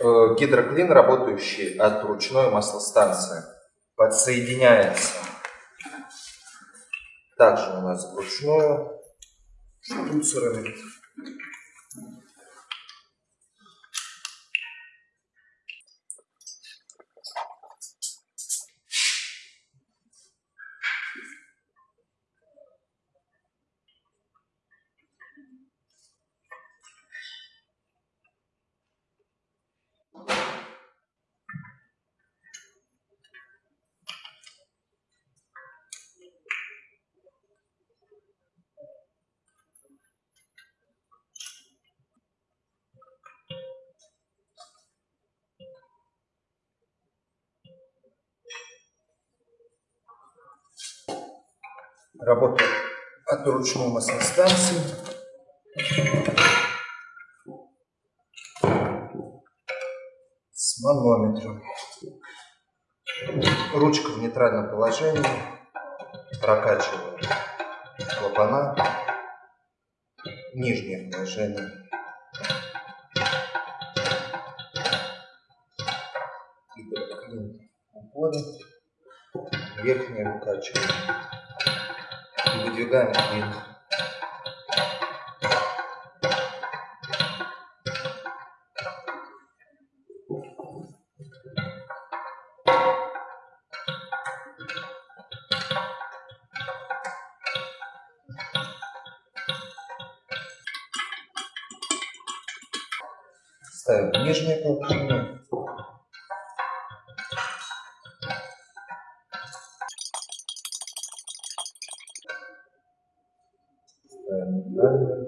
Э, гидроклин, работающий от ручной маслостанции, подсоединяется также у нас вручную штуцерами. Работа от ручной маслостанции. С манометром. Ручка в нейтральном положении. Прокачиваем клапана. Нижнее положение. Уходит. Верхнее выкачиваем и выдвигаем клин. Ставим нижнее полотно. verdiler